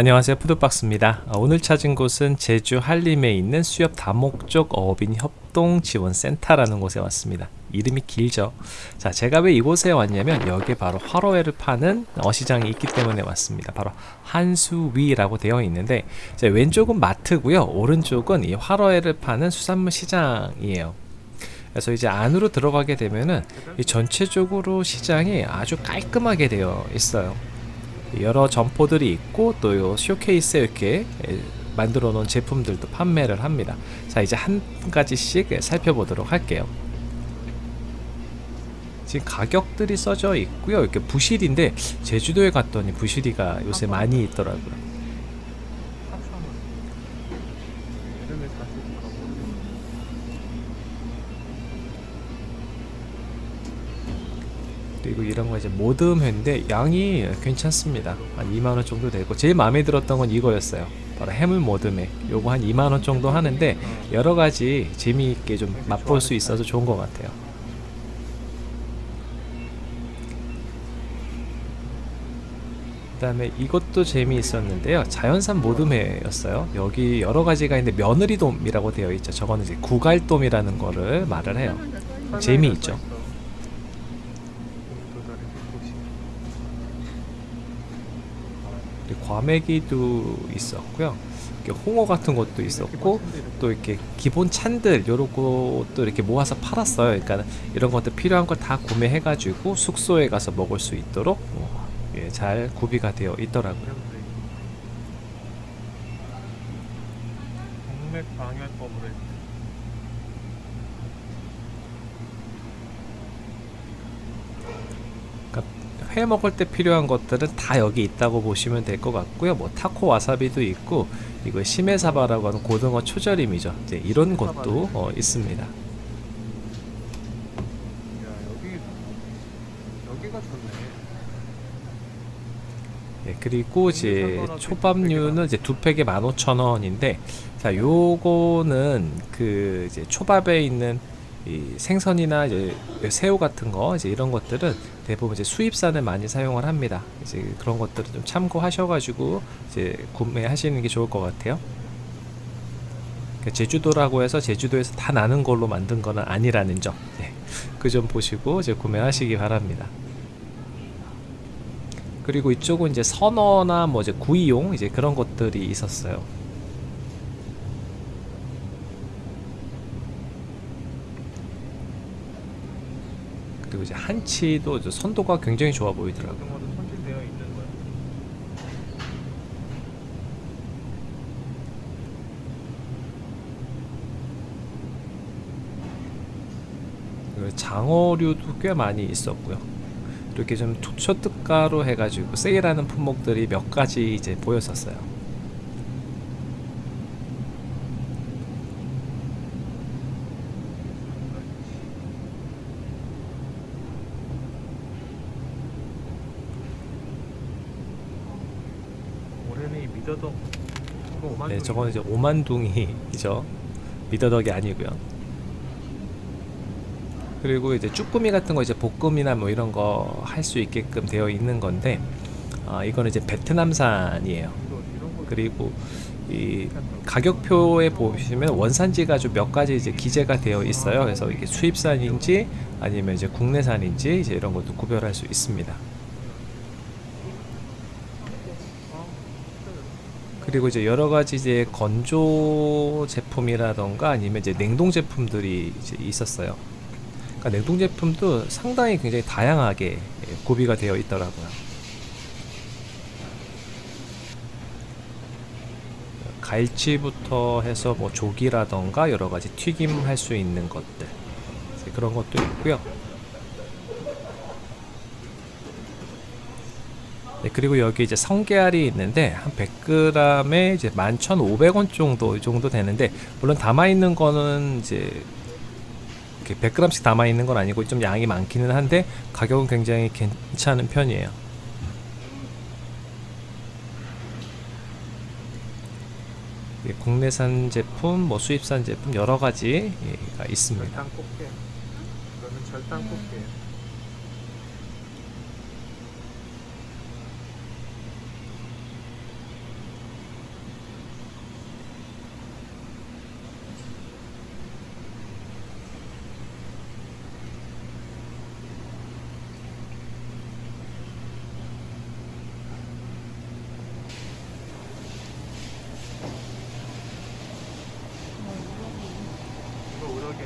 안녕하세요. 푸드박스입니다. 어, 오늘 찾은 곳은 제주 한림에 있는 수협 다목적 어업인 협동지원센터라는 곳에 왔습니다. 이름이 길죠? 자 제가 왜 이곳에 왔냐면 여기에 바로 화로회를 파는 어시장이 있기 때문에 왔습니다. 바로 한수위라고 되어 있는데 왼쪽은 마트고요. 오른쪽은 이 화로회를 파는 수산물 시장이에요. 그래서 이제 안으로 들어가게 되면은 전체적으로 시장이 아주 깔끔하게 되어 있어요 여러 점포들이 있고 또요 쇼케이스에 이렇게 만들어 놓은 제품들도 판매를 합니다. 자 이제 한 가지씩 살펴보도록 할게요. 지금 가격들이 써져 있고요. 이렇게 부실인데 제주도에 갔더니 부실이가 요새 많이 있더라고요 그리고 이런 거 이제 모듬회인데 양이 괜찮습니다. 한 2만원 정도 되고 제일 마음에 들었던 건 이거였어요. 바로 해물 모듬회 요거 한 2만원 정도 하는데 여러가지 재미있게 좀 맛볼 수 있어서 좋은 것 같아요. 그 다음에 이것도 재미있었는데요. 자연산 모듬회였어요. 여기 여러가지가 있는데 며느리돔이라고 되어 있죠. 저거는 이제 구갈돔이라는 거를 말을 해요. 재미있죠 과메기도 있었고요. 홍어 같은 것도 있었고 또 이렇게 기본 찬들 요런 것도 이렇게 모아서 팔았어요. 그러니까 이런 것들 필요한 걸 다 구매해 가지고 숙소에 가서 먹을 수 있도록 어, 예, 잘 구비가 되어 있더라고요. 동맥 방열법으로 회 먹을 때 필요한 것들은 다 여기 있다고 보시면 될 것 같고요. 뭐 타코 와사비도 있고 이거 시메사바라고 하는 고등어 초절임이죠. 이제 이런 것도 어, 있습니다. 예, 그리고 이제 초밥류는 이제 두 팩에 15,000원인데 자 요거는 그 이제 초밥에 있는 이 생선이나 이제 새우 같은 거 이제 이런 것들은 대부분 이제 수입산을 많이 사용을 합니다. 이제 그런 것들을 좀 참고하셔가지고 이제 구매하시는 게 좋을 것 같아요. 그러니까 제주도라고 해서 제주도에서 다 나는 걸로 만든 거는 아니라는 점. 네. 그점 보시고 이제 구매하시기 바랍니다. 그리고 이쪽은 이제 선어나 뭐 이제 구이용 이제 그런 것들이 있었어요. 그리고 이제 한치도 선도가 굉장히 좋아 보이더라고요. 장어류도 꽤 많이 있었고요. 이렇게 좀 초특가로 해가지고 세일하는 품목들이 몇 가지 이제 보였었어요. 미더덕 네, 저거는 이제 오만둥이죠. 미더덕이 아니고요. 그리고 이제 쭈꾸미 같은 거 이제 볶음이나 뭐 이런 거 할 수 있게끔 되어 있는 건데 아, 이거는 이제 베트남산이에요. 그리고 이 가격표에 보시면 원산지가 좀 몇 가지 이제 기재가 되어 있어요. 그래서 이게 수입산인지 아니면 이제 국내산인지 이제 이런 것도 구별할 수 있습니다. 그리고 이제 여러 가지 이제 건조 제품이라던가 아니면 이제 냉동 제품들이 이제 있었어요. 그러니까 냉동 제품도 상당히 굉장히 다양하게 구비가 되어 있더라고요. 갈치부터 해서 뭐 조기라던가 여러 가지 튀김 할 수 있는 것들 그런 것도 있고요. 그리고 여기 이제 성게알이 있는데 한 100g에 이제 11,500원 정도 이 정도 되는데 물론 담아 있는 거는 이제 100g씩 담아 있는 건 아니고 좀 양이 많기는 한데 가격은 굉장히 괜찮은 편이에요. 예, 국내산 제품, 뭐 수입산 제품 여러 가지가 있습니다. 절단 꽃게. 이거는 절단 꽃게. 저렇게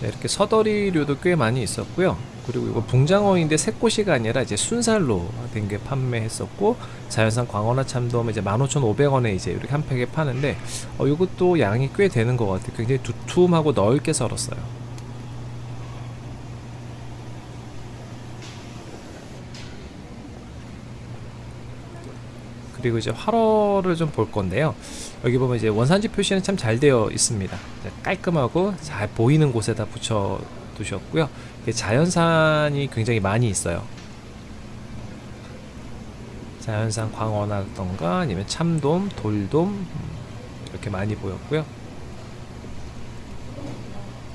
네, 이렇게 서더리류도 꽤 많이 있었고요. 그리고 이거 붕장어인데 새꼬시가 아니라 이제 순살로 된 게 판매했었고 자연산 광어나 참돔 이제 15,500원에 이제 이렇게 한 팩에 파는데 어, 이것도 양이 꽤 되는 것 같아요. 굉장히 두툼하고 넓게 썰었어요. 그리고 이제 활어를 좀 볼 건데요. 여기 보면 이제 원산지 표시는 참 잘 되어 있습니다. 깔끔하고 잘 보이는 곳에다 붙여 두셨고요. 자연산이 굉장히 많이 있어요. 자연산 광어나던가 아니면 참돔, 돌돔 음, 이렇게 많이 보였고요.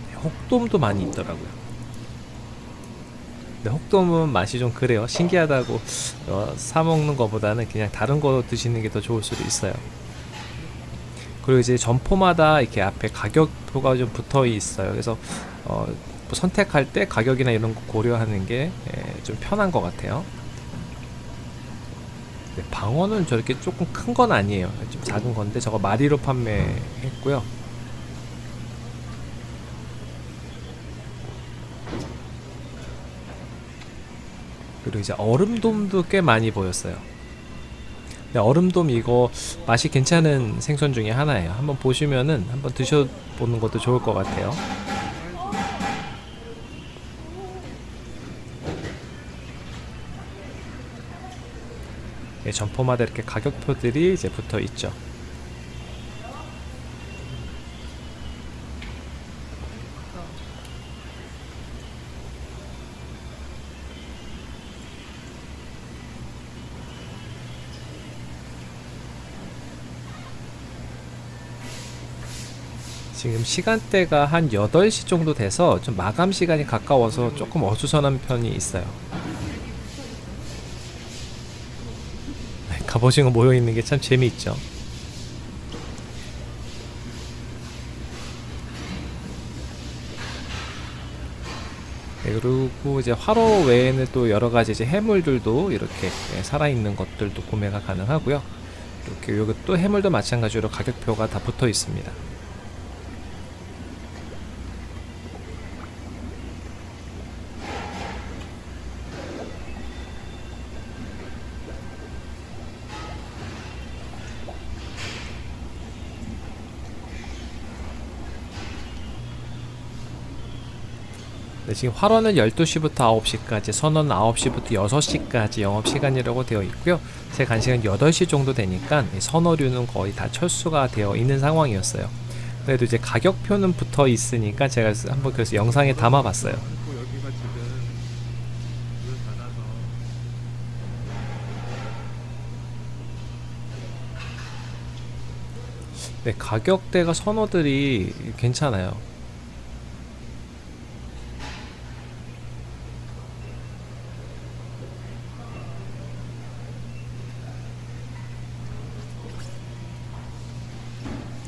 네, 혹돔도 많이 있더라고요. 근데 혹돔은 맛이 좀 그래요. 신기하다고 어, 사 먹는 것보다는 그냥 다른 거 드시는 게 더 좋을 수도 있어요. 그리고 이제 점포마다 이렇게 앞에 가격표가 좀 붙어 있어요. 그래서 어, 뭐 선택할 때 가격이나 이런 거 고려하는 게 좀 편한 것 같아요. 네, 방어는 저렇게 조금 큰 건 아니에요. 좀 작은 건데 저거 마리로 판매했고요. 그리고 이제 얼음돔도 꽤 많이 보였어요. 얼음돔 이거 맛이 괜찮은 생선 중에 하나예요. 한번 보시면은 한번 드셔보는 것도 좋을 것 같아요. 예, 점포마다 이렇게 가격표들이 이제 붙어 있죠. 지금 시간대가 한 8시 정도 돼서 좀 마감 시간이 가까워서 조금 어수선한 편이 있어요. 네, 갑오징어 모여있는 게 참 재미있죠. 네, 그리고 이제 화로 외에는 또 여러 가지 이제 해물들도 이렇게 예, 살아있는 것들도 구매가 가능하고요. 이렇게 이것도 해물도 마찬가지로 가격표가 다 붙어 있습니다. 지금 활원은 12시부터 9시까지, 선원 9시부터 6시까지 영업시간이라고 되어 있고요. 제 간식은 8시 정도 되니까 이 선어류는 거의 다 철수가 되어 있는 상황이었어요. 그래도 이제 가격표는 붙어 있으니까 제가 한번 그래서 영상에 담아 봤어요. 문을 닫아서 네, 가격대가 선어들이 괜찮아요.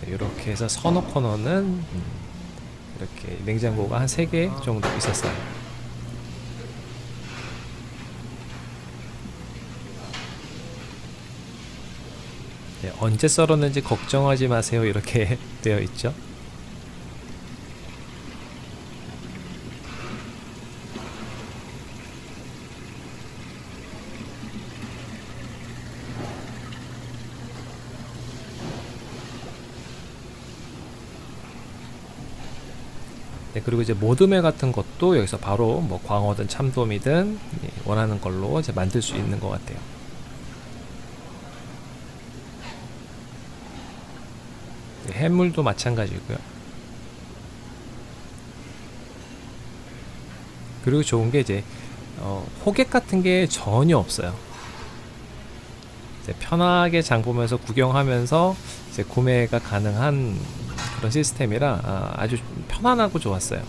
네, 이렇게 해서 선어 코너는 음, 이렇게 냉장고가 한 3개 정도 있었어요. 네, 언제 썰었는지 걱정하지 마세요. 이렇게 되어 있죠. 그리고 이제 모드메 같은 것도 여기서 바로 뭐 광어든 참돔이든 예, 원하는 걸로 이제 만들 수 있는 것 같아요. 네, 해물도 마찬가지고요. 그리고 좋은 게 이제 어, 호객 같은 게 전혀 없어요. 편하게 장 보면서 구경하면서 구매가 가능한 그런 시스템이라 아, 아주 편안하고 좋았어요.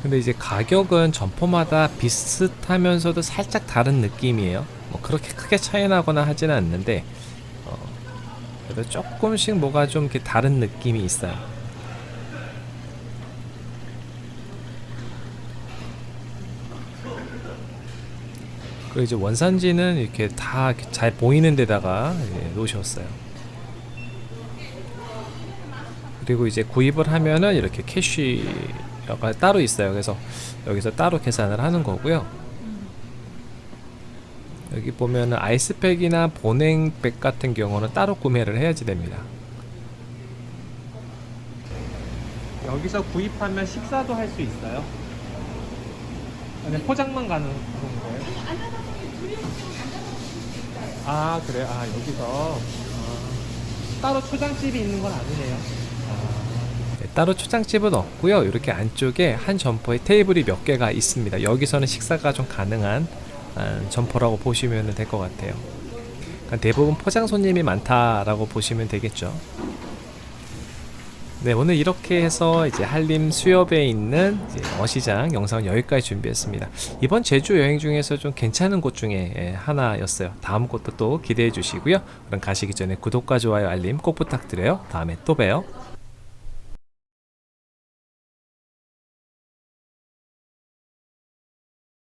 근데 이제 가격은 점포마다 비슷하면서도 살짝 다른 느낌이에요. 뭐 그렇게 크게 차이 나거나 하지는 않는데 어, 그래도 조금씩 뭐가 좀 이렇게 다른 느낌이 있어요. 그리고 이제 원산지는 이렇게 다 잘 보이는 데다가 놓으셨어요. 그리고 이제 구입을 하면은 이렇게 캐쉬가 따로 있어요. 그래서 여기서 따로 계산을 하는 거고요. 여기 보면은 아이스팩이나 보냉백 같은 경우는 따로 구매를 해야지 됩니다. 여기서 구입하면 식사도 할 수 있어요? 아니 포장만 가는 거예요? 아 그래요? 아 여기서 아, 따로 초장집이 있는 건 아니네요. 네, 따로 초장집은 없고요. 이렇게 안쪽에 한 점포에 테이블이 몇 개가 있습니다. 여기서는 식사가 좀 가능한 아, 점포라고 보시면 될 것 같아요. 그러니까 대부분 포장 손님이 많다라고 보시면 되겠죠. 네, 오늘 이렇게 해서 이제 한림 수협에 있는 어시장 영상은 여기까지 준비했습니다. 이번 제주 여행 중에서 좀 괜찮은 곳 중에 예, 하나였어요. 다음 곳도 또 기대해 주시고요. 그럼 가시기 전에 구독과 좋아요, 알림 꼭 부탁드려요. 다음에 또 봬요.